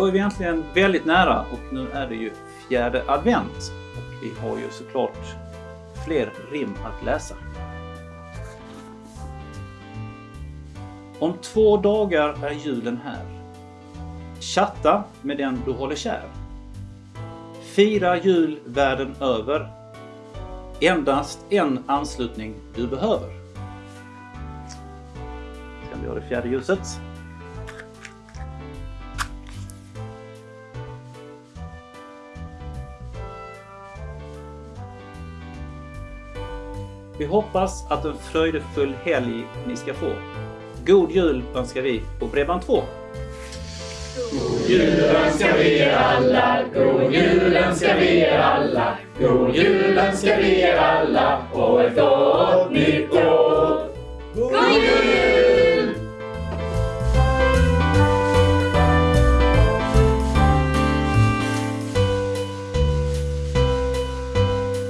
Då är vi egentligen väldigt nära och nu är det ju fjärde advent. Och vi har ju såklart fler rim att läsa. Om två dagar är julen här. Chatta med den du håller kär. Fira jul världen över. Endast en anslutning du behöver. Sen vi har det fjärde ljuset. Vi hoppas att en fröjdefull helg ni ska få. God jul önskar vi på Bredband2. God jul önskar vi er alla, god jul önskar vi er alla, god jul önskar vi er alla och ett gott år.